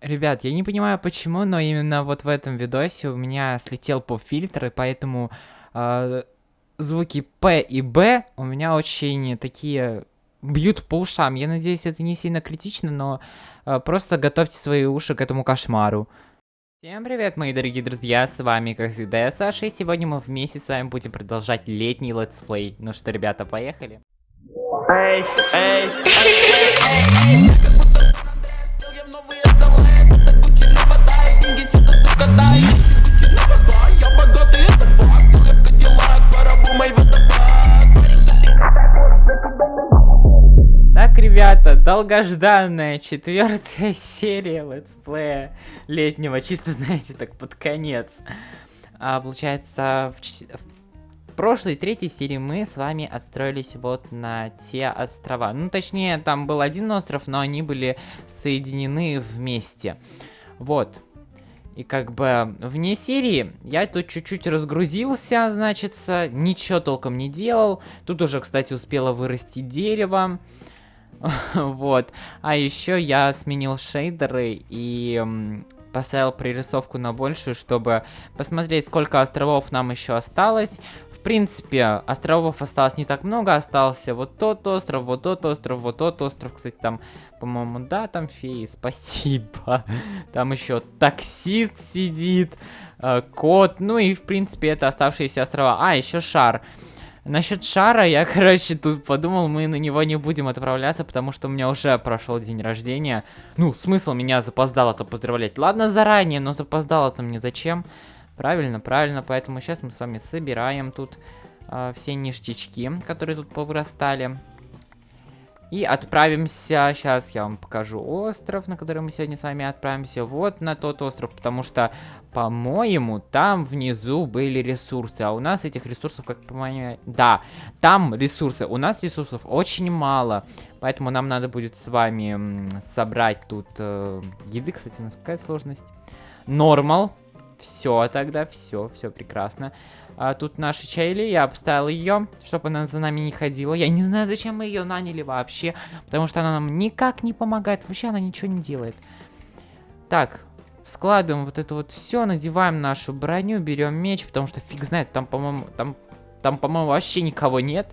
Ребят, я не понимаю почему, но именно вот в этом видосе у меня слетел поп-фильтр, и поэтому э, звуки П и Б у меня очень такие бьют по ушам. Я надеюсь, это не сильно критично, но э, просто готовьте свои уши к этому кошмару. Всем привет, мои дорогие друзья, с вами, как всегда, я Саша, и сегодня мы вместе с вами будем продолжать летний летсплей. Ну что, ребята, поехали? Эй, эй, эй, долгожданная четвертая серия летсплея летнего, чисто, знаете, так под конец. А, получается, в, в прошлой третьей серии мы с вами отстроились вот на те острова. Ну, точнее, там был один остров, но они были соединены вместе. Вот. И как бы вне серии я тут чуть-чуть разгрузился, значит, ничего толком не делал. Тут уже, кстати, успело вырасти дерево. вот. А еще я сменил шейдеры и поставил пририсовку на большую, чтобы посмотреть, сколько островов нам еще осталось. В принципе, островов осталось не так много, остался вот тот остров, вот тот остров, вот тот остров. Кстати, там, по-моему, да, там феи, спасибо. Там еще таксист сидит, э, кот, ну и, в принципе, это оставшиеся острова. А, еще шар. Насчет шара, я, короче, тут подумал, мы на него не будем отправляться, потому что у меня уже прошел день рождения. Ну, смысл меня запоздало-то поздравлять. Ладно, заранее, но запоздало-то мне зачем? Правильно, правильно, поэтому сейчас мы с вами собираем тут э, все ништячки, которые тут повырастали. И отправимся, сейчас я вам покажу остров, на который мы сегодня с вами отправимся. Вот на тот остров, потому что, по-моему, там внизу были ресурсы. А у нас этих ресурсов, как по-моему... Да, там ресурсы. У нас ресурсов очень мало. Поэтому нам надо будет с вами собрать тут... Э, еды, кстати, у нас какая сложность? Нормал. Все тогда, все, все прекрасно. А, тут наша Чайли, я обставил ее, чтобы она за нами не ходила. Я не знаю, зачем мы ее наняли вообще, потому что она нам никак не помогает. Вообще она ничего не делает. Так, складываем вот это вот все, надеваем нашу броню, берем меч, потому что фиг знает, там, по-моему, там, там, по-моему, вообще никого нет.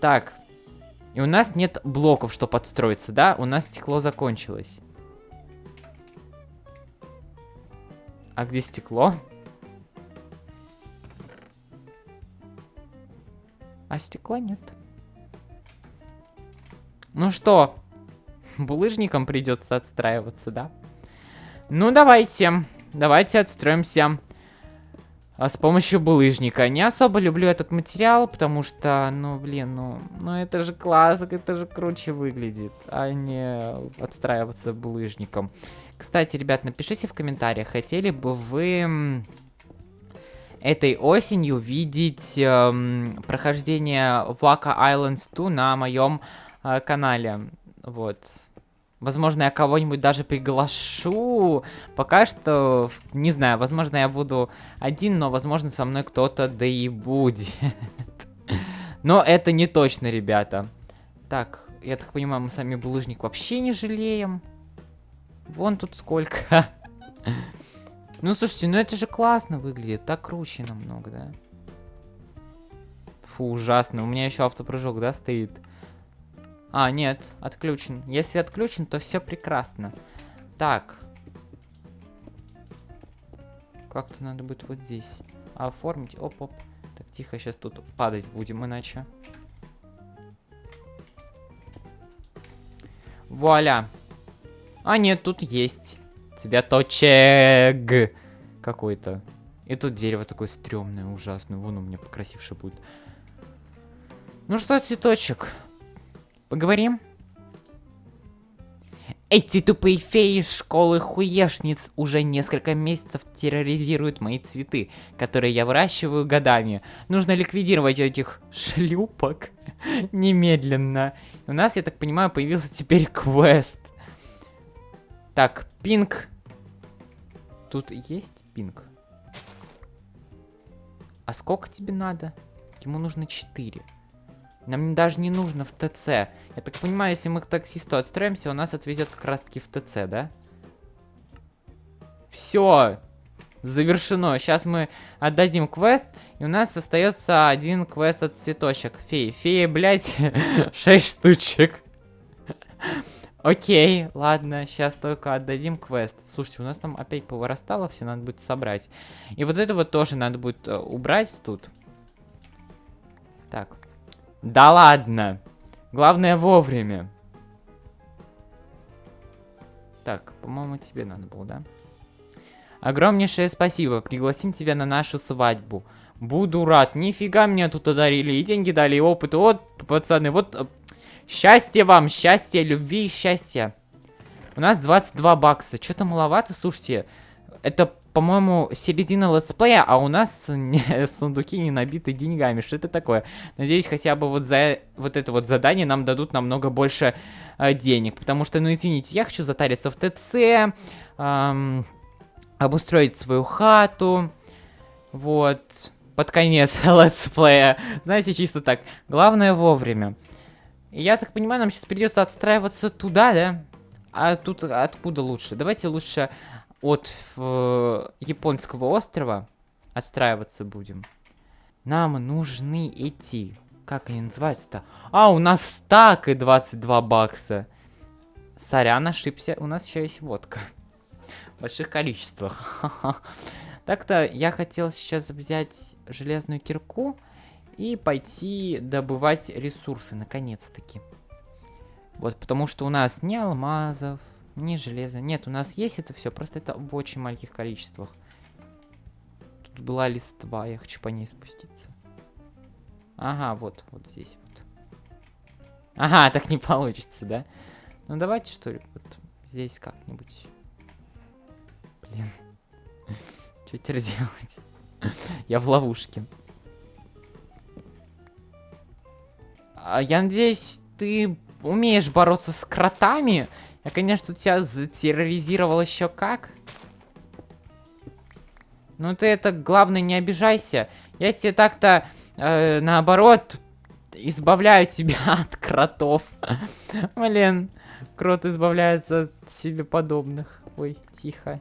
Так, и у нас нет блоков, чтобы подстроиться, да? У нас стекло закончилось. А где стекло? А стекла нет. Ну что, булыжником придется отстраиваться, да? Ну, давайте. Давайте отстроимся а, с помощью булыжника. Не особо люблю этот материал, потому что, ну, блин, ну, ну это же класс, это же круче выглядит, а не отстраиваться булыжником. Кстати, ребят, напишите в комментариях, хотели бы вы этой осенью видеть эм, прохождение Waka Islands 2 на моем э, канале. Вот. Возможно, я кого-нибудь даже приглашу. Пока что, не знаю, возможно, я буду один, но, возможно, со мной кто-то да и будет. Но это не точно, ребята. Так, я так понимаю, мы сами булыжник вообще не жалеем. Вон тут сколько. Ну, слушайте, ну это же классно выглядит. Так круче намного, да? Фу, ужасно. У меня еще автопрыжок, да, стоит? А, нет, отключен. Если отключен, то все прекрасно. Так. Как-то надо будет вот здесь оформить. Оп-оп. Так, тихо, сейчас тут падать будем, иначе. Вуаля. А, нет, тут есть. Цветочек какой-то. И тут дерево такое стрёмное, ужасное. Вон у меня покрасивше будет. Ну что, цветочек, поговорим? Эти тупые феи школы хуешниц уже несколько месяцев терроризируют мои цветы, которые я выращиваю годами. Нужно ликвидировать этих шлюпок немедленно. У нас, я так понимаю, появился теперь квест. Так, пинг. Тут есть пинг? А сколько тебе надо? Ему нужно 4. Нам даже не нужно в ТЦ. Я так понимаю, если мы к таксисту отстроимся, он нас отвезет как раз таки в ТЦ, да? Все. Завершено. Сейчас мы отдадим квест. И у нас остается один квест от цветочек. Феи. Феи, блядь, 6 штучек. Окей, ладно, сейчас только отдадим квест. Слушайте, у нас там опять повырастало, все надо будет собрать. И вот это вот тоже надо будет э, убрать тут. Так. Да ладно. Главное вовремя. Так, по-моему, тебе надо было, да? Огромнейшее спасибо. Пригласим тебя на нашу свадьбу. Буду рад. Нифига мне тут одарили. И деньги дали, и опыт. Вот, пацаны, вот э, Счастья вам, счастья, любви и счастья. У нас 22 бакса. Что-то маловато, слушайте. Это, по-моему, середина летсплея, а у нас не, сундуки не набиты деньгами. Что это такое? Надеюсь, хотя бы вот за вот это вот задание нам дадут намного больше э, денег. Потому что, ну извините, я хочу затариться в ТЦ, эм, обустроить свою хату. Вот. Под конец летсплея. Знаете, чисто так. Главное вовремя. Я так понимаю, нам сейчас придется отстраиваться туда, да? А тут откуда лучше? Давайте лучше от э, японского острова отстраиваться будем. Нам нужны эти... Как они называются-то? А, у нас стак и 22 бакса. Сорян, ошибся. У нас еще есть водка. В больших количествах. Так-то я хотел сейчас взять железную кирку и пойти добывать ресурсы, наконец-таки. Вот, потому что у нас ни алмазов, ни железа. Нет, у нас есть это все, просто это в очень маленьких количествах. Тут была листва, я хочу по ней спуститься. Ага, вот, вот здесь вот. Ага, так не получится, да? Ну давайте, что ли, вот здесь как-нибудь. Блин. Что теперь делать? Я в ловушке. А, я надеюсь, ты умеешь бороться с кротами? Я, конечно, тебя затерроризировал еще как. Ну ты это, главное, не обижайся. Я тебе так-то, э, наоборот, избавляю тебя от кротов. Блин, крот избавляется от себе подобных. Ой, тихо.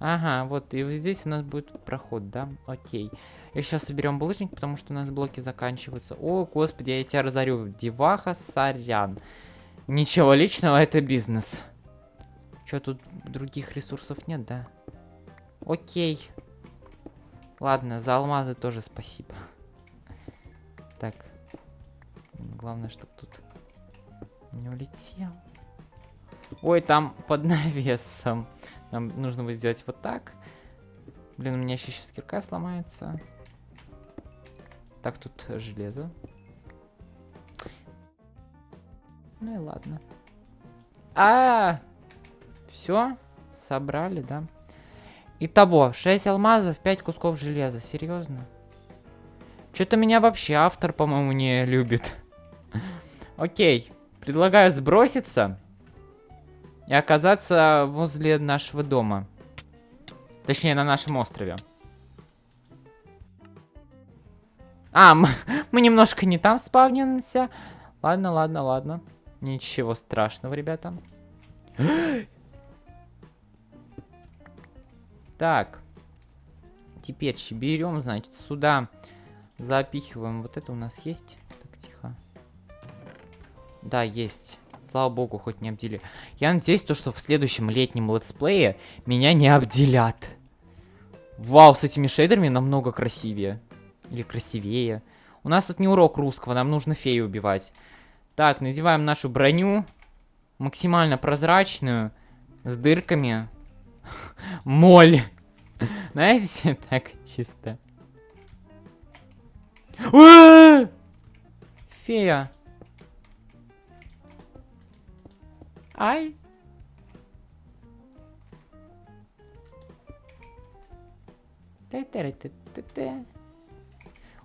Ага, вот, и вот здесь у нас будет проход, да? Окей. И сейчас соберем булыжник, потому что у нас блоки заканчиваются. О, господи, я тебя разорю. Деваха, сорян. Ничего личного, это бизнес. Что, тут других ресурсов нет, да? Окей. Ладно, за алмазы тоже спасибо. Так. Главное, чтобы тут не улетел. Ой, там под навесом. Нам нужно будет сделать вот так. Блин, у меня еще сейчас кирка сломается. Так, тут железо. Ну и ладно. А, -а, -а! все, собрали, да? Итого, 6 алмазов, 5 кусков железа. Серьезно? Что-то меня вообще автор, по-моему, не любит. Окей, предлагаю сброситься и оказаться возле нашего дома. Точнее, на нашем острове. А, мы, немножко не там спавнимся. Ладно, ладно, ладно. Ничего страшного, ребята. так. Теперь берем, значит, сюда запихиваем. Вот это у нас есть. Так, тихо. Да, есть. Слава богу, хоть не обдели. Я надеюсь, то, что в следующем летнем летсплее меня не обделят. Вау, с этими шейдерами намного красивее. Или красивее. У нас тут не урок русского, нам нужно фею убивать. Так, надеваем нашу броню. Максимально прозрачную. С дырками. Моль. Знаете, так чисто. Фея. Ай.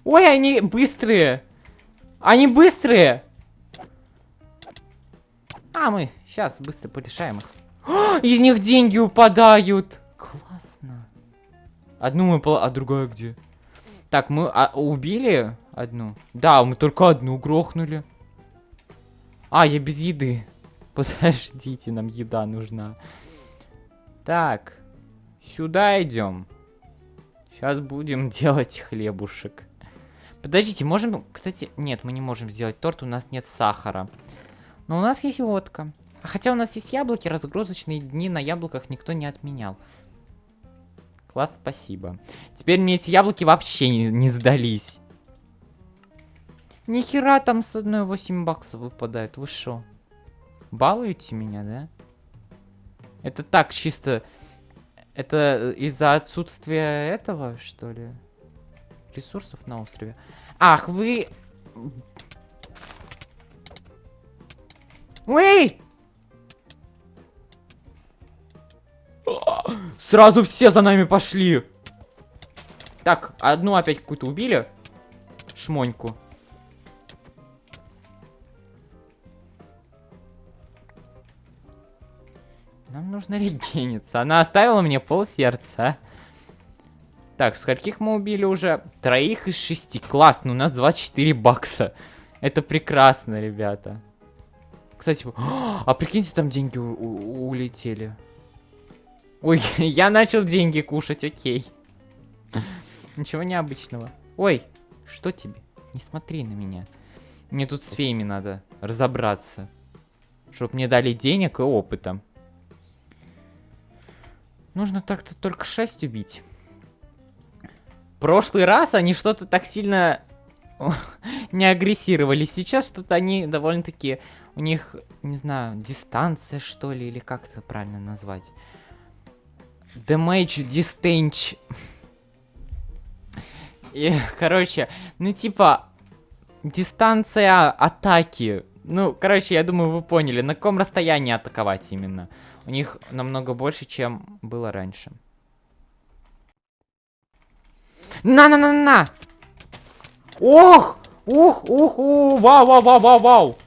Ой, они быстрые. Они быстрые. А, мы сейчас быстро порешаем их. О, из них деньги упадают. Классно. Одну мы пол... А другая где? Так, мы а, убили одну? Да, мы только одну грохнули. А, я без еды. Подождите, нам еда нужна. Так, сюда идем. Сейчас будем делать хлебушек. Подождите, можем... Кстати, нет, мы не можем сделать торт, у нас нет сахара. Но у нас есть водка. Хотя у нас есть яблоки, разгрузочные дни на яблоках никто не отменял. Класс, спасибо. Теперь мне эти яблоки вообще не, не сдались. Нихера там с одной 8 баксов выпадает, вы шо? Балуете меня, да? Это так, чисто... Это из-за отсутствия этого, что ли? Ресурсов на острове. Ах, вы... Эй! Сразу все за нами пошли. Так, одну опять какую-то убили. Шмоньку. Нам нужно регениться. Она оставила мне пол сердца. Так, скольких мы убили уже? Троих из шести. Классно, у нас 24 бакса. Это прекрасно, ребята. Кстати, а прикиньте, там деньги улетели. Ой, я начал деньги кушать, окей. Ничего необычного. Ой, что тебе? Не смотри на меня. Мне тут с феями надо разобраться. Чтоб мне дали денег и опыта. Нужно так-то только 6 убить. Прошлый раз они что-то так сильно не агрессировали. Сейчас что-то они довольно-таки... У них, не знаю, дистанция, что ли, или как это правильно назвать. Damage distance. И, короче, ну типа, дистанция атаки. Ну, короче, я думаю, вы поняли, на каком расстоянии атаковать именно. У них намного больше, чем было раньше. На-на-на-на! Ох! Ух, ух, ух, вау, вау, вау, вау, вау!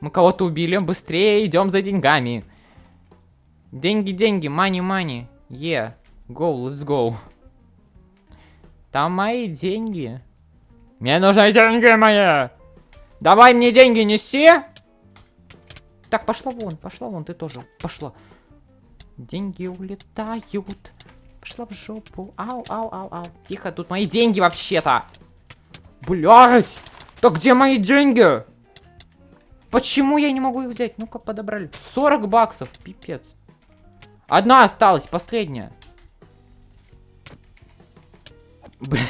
Мы кого-то убили, быстрее идем за деньгами. Деньги, деньги, money, money. Yeah, go, let's go. Там мои деньги. Мне нужны деньги мои. Давай мне деньги неси. Так, пошла вон, пошла вон, ты тоже. Пошла. Деньги улетают. Пошла в жопу. Ау, ау, ау, ау. Тихо, тут мои деньги вообще-то. Блять! Так где мои деньги? Почему я не могу их взять? Ну-ка, подобрали. 40 баксов, пипец. Одна осталась, последняя. Бля.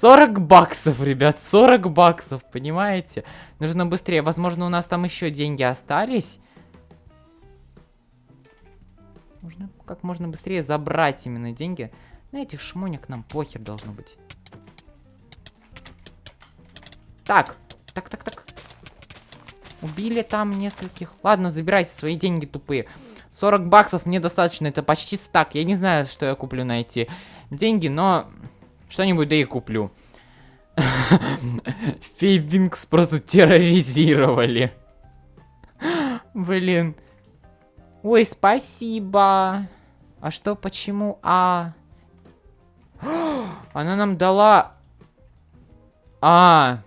40 баксов, ребят, 40 баксов, понимаете? Нужно быстрее. Возможно, у нас там еще деньги остались. Нужно как можно быстрее забрать именно деньги. На этих шмоник нам похер должно быть. Так, так, так, так. Убили там нескольких. Ладно, забирайте свои деньги тупые. 40 баксов мне достаточно, это почти стак. Я не знаю, что я куплю на эти деньги, но что-нибудь да и куплю. Фейбинкс просто терроризировали. Блин. Ой, спасибо. А что, почему? А... Она нам дала... А...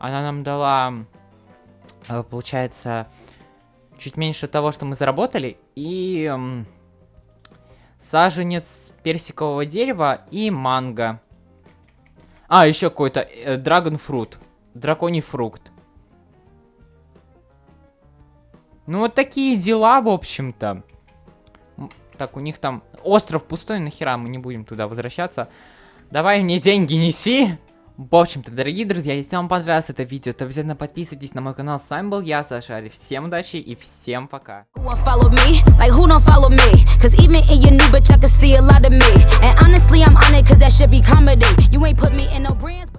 Она нам дала... Э, получается, чуть меньше того, что мы заработали. И... Саженец персикового дерева и манго. А, еще какой-то э, Fruit. Драконий фрукт. Ну, вот такие дела, в общем-то. Так, у них там остров пустой, нахера мы не будем туда возвращаться. Давай мне деньги неси. В общем-то, дорогие друзья, если вам понравилось это видео, то обязательно подписывайтесь на мой канал. С вами был я, Саша Ари. Всем удачи и всем пока.